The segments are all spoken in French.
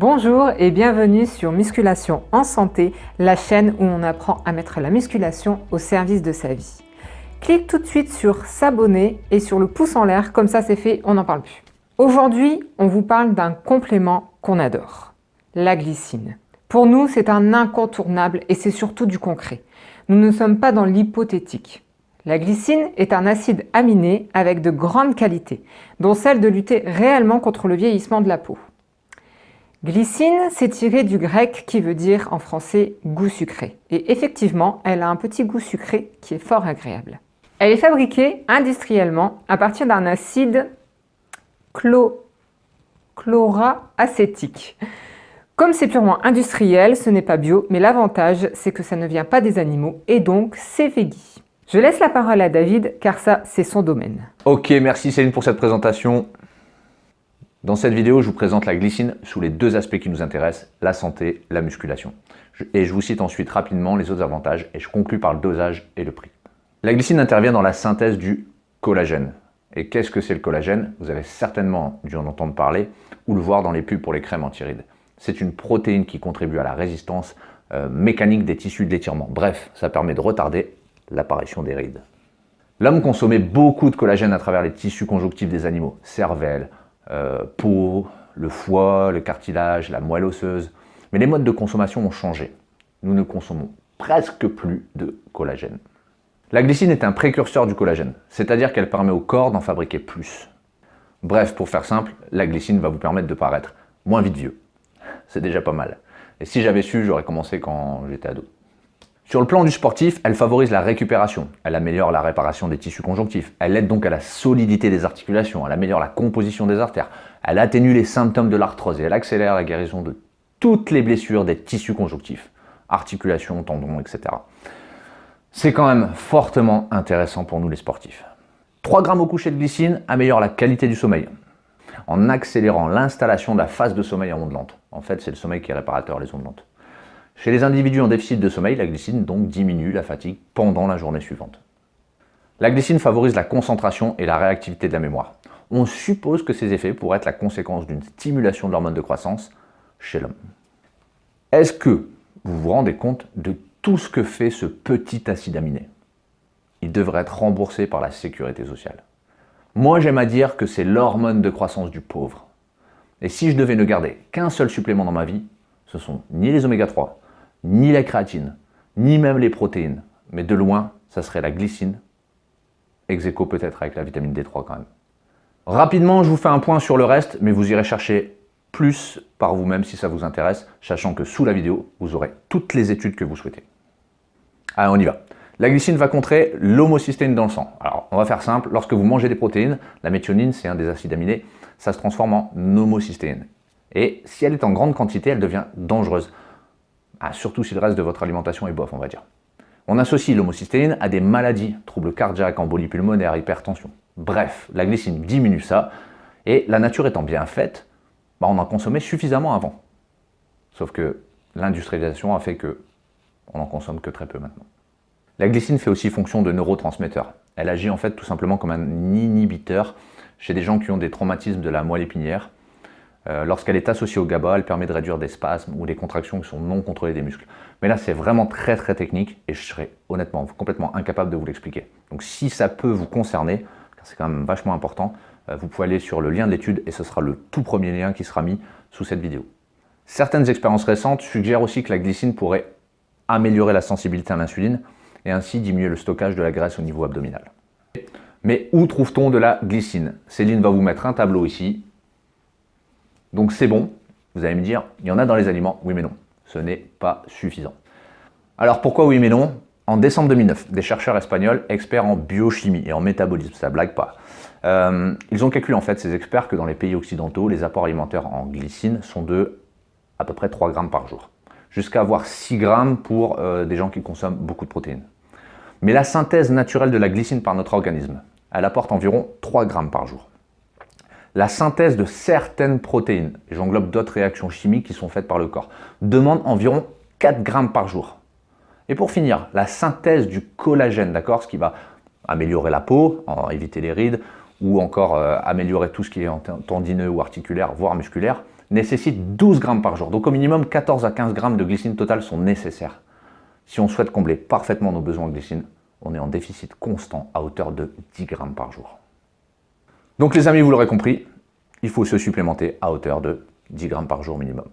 Bonjour et bienvenue sur Musculation en santé, la chaîne où on apprend à mettre la musculation au service de sa vie. Clique tout de suite sur s'abonner et sur le pouce en l'air, comme ça c'est fait, on n'en parle plus. Aujourd'hui, on vous parle d'un complément qu'on adore, la glycine. Pour nous, c'est un incontournable et c'est surtout du concret. Nous ne sommes pas dans l'hypothétique. La glycine est un acide aminé avec de grandes qualités, dont celle de lutter réellement contre le vieillissement de la peau. Glycine, c'est tiré du grec qui veut dire en français goût sucré. Et effectivement, elle a un petit goût sucré qui est fort agréable. Elle est fabriquée industriellement à partir d'un acide chloracétique. chlora-acétique. Comme c'est purement industriel, ce n'est pas bio, mais l'avantage, c'est que ça ne vient pas des animaux et donc c'est veggie. Je laisse la parole à David, car ça, c'est son domaine. Ok, merci Céline pour cette présentation. Dans cette vidéo, je vous présente la glycine sous les deux aspects qui nous intéressent, la santé, la musculation. Et je vous cite ensuite rapidement les autres avantages et je conclue par le dosage et le prix. La glycine intervient dans la synthèse du collagène. Et qu'est-ce que c'est le collagène? Vous avez certainement dû en entendre parler ou le voir dans les pubs pour les crèmes anti-rides. C'est une protéine qui contribue à la résistance euh, mécanique des tissus de l'étirement. Bref, ça permet de retarder l'apparition des rides. L'homme consommait beaucoup de collagène à travers les tissus conjonctifs des animaux, cervelle, euh, peau, le foie, le cartilage, la moelle osseuse. Mais les modes de consommation ont changé. Nous ne consommons presque plus de collagène. La glycine est un précurseur du collagène, c'est-à-dire qu'elle permet au corps d'en fabriquer plus. Bref, pour faire simple, la glycine va vous permettre de paraître moins vite vieux. C'est déjà pas mal. Et si j'avais su, j'aurais commencé quand j'étais ado. Sur le plan du sportif, elle favorise la récupération, elle améliore la réparation des tissus conjonctifs, elle aide donc à la solidité des articulations, elle améliore la composition des artères, elle atténue les symptômes de l'arthrose et elle accélère la guérison de toutes les blessures des tissus conjonctifs, articulations, tendons, etc. C'est quand même fortement intéressant pour nous les sportifs. 3 grammes au coucher de glycine améliore la qualité du sommeil en accélérant l'installation de la phase de sommeil en ondes lentes. En fait, c'est le sommeil qui est réparateur, les ondes lentes. Chez les individus en déficit de sommeil, la glycine donc diminue la fatigue pendant la journée suivante. La glycine favorise la concentration et la réactivité de la mémoire. On suppose que ces effets pourraient être la conséquence d'une stimulation de l'hormone de croissance chez l'homme. Est-ce que vous vous rendez compte de tout ce que fait ce petit acide aminé? Il devrait être remboursé par la sécurité sociale. Moi, j'aime à dire que c'est l'hormone de croissance du pauvre. Et si je devais ne garder qu'un seul supplément dans ma vie, ce sont ni les oméga 3, ni la créatine, ni même les protéines, mais de loin, ça serait la glycine, ex peut-être avec la vitamine D3 quand même. Rapidement, je vous fais un point sur le reste, mais vous irez chercher plus par vous-même si ça vous intéresse, sachant que sous la vidéo, vous aurez toutes les études que vous souhaitez. Allez, on y va. La glycine va contrer l'homocystéine dans le sang. Alors, on va faire simple. Lorsque vous mangez des protéines, la méthionine, c'est un des acides aminés, ça se transforme en homocystéine. Et si elle est en grande quantité, elle devient dangereuse. Ah, surtout si le reste de votre alimentation est bof, on va dire. On associe l'homocystéine à des maladies, troubles cardiaques, embolie pulmonaire, hypertension. Bref, la glycine diminue ça, et la nature étant bien faite, bah, on en consommait suffisamment avant. Sauf que l'industrialisation a fait que on n'en consomme que très peu maintenant. La glycine fait aussi fonction de neurotransmetteur. Elle agit en fait tout simplement comme un inhibiteur chez des gens qui ont des traumatismes de la moelle épinière, euh, lorsqu'elle est associée au GABA, elle permet de réduire des spasmes ou des contractions qui sont non contrôlées des muscles. Mais là, c'est vraiment très très technique et je serais honnêtement complètement incapable de vous l'expliquer. Donc si ça peut vous concerner, car c'est quand même vachement important, euh, vous pouvez aller sur le lien de l'étude et ce sera le tout premier lien qui sera mis sous cette vidéo. Certaines expériences récentes suggèrent aussi que la glycine pourrait améliorer la sensibilité à l'insuline et ainsi diminuer le stockage de la graisse au niveau abdominal. Mais où trouve-t-on de la glycine? Céline va vous mettre un tableau ici donc c'est bon, vous allez me dire, il y en a dans les aliments, oui mais non, ce n'est pas suffisant. Alors pourquoi oui mais non? En décembre 2009, des chercheurs espagnols, experts en biochimie et en métabolisme, ça blague pas, euh, ils ont calculé en fait, ces experts, que dans les pays occidentaux, les apports alimentaires en glycine sont de à peu près 3 grammes par jour, jusqu'à avoir 6 grammes pour euh, des gens qui consomment beaucoup de protéines. Mais la synthèse naturelle de la glycine par notre organisme, elle apporte environ 3 grammes par jour la synthèse de certaines protéines, j'englobe d'autres réactions chimiques qui sont faites par le corps, demande environ 4 grammes par jour. Et pour finir, la synthèse du collagène, d'accord, ce qui va améliorer la peau, éviter les rides, ou encore euh, améliorer tout ce qui est tendineux ou articulaire, voire musculaire, nécessite 12 grammes par jour. Donc au minimum 14 à 15 grammes de glycine totale sont nécessaires. Si on souhaite combler parfaitement nos besoins en glycine, on est en déficit constant à hauteur de 10 grammes par jour. Donc les amis, vous l'aurez compris, il faut se supplémenter à hauteur de 10 grammes par jour minimum.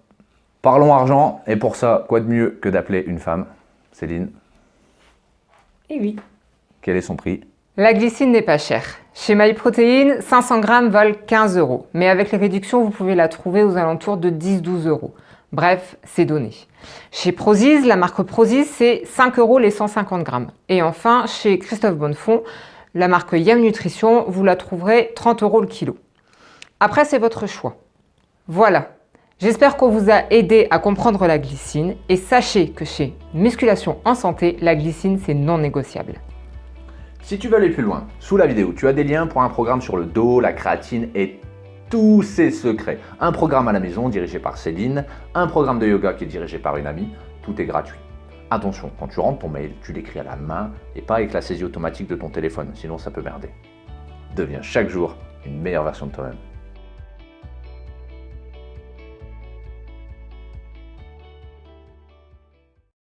Parlons argent, et pour ça, quoi de mieux que d'appeler une femme Céline? Eh oui. Quel est son prix? La glycine n'est pas chère. Chez MyProtein, 500 grammes valent 15 euros, mais avec les réductions, vous pouvez la trouver aux alentours de 10-12 euros. Bref, c'est donné. Chez Prozis, la marque Prozis, c'est 5 euros les 150 grammes. Et enfin, chez Christophe Bonnefond, la marque Yam Nutrition, vous la trouverez 30 euros le kilo. Après, c'est votre choix. Voilà, j'espère qu'on vous a aidé à comprendre la glycine et sachez que chez Musculation en Santé, la glycine, c'est non négociable. Si tu veux aller plus loin, sous la vidéo, tu as des liens pour un programme sur le dos, la créatine et tous ses secrets. Un programme à la maison dirigé par Céline, un programme de yoga qui est dirigé par une amie, tout est gratuit. Attention, quand tu rentres ton mail, tu l'écris à la main et pas avec la saisie automatique de ton téléphone, sinon ça peut merder. Deviens chaque jour une meilleure version de toi-même.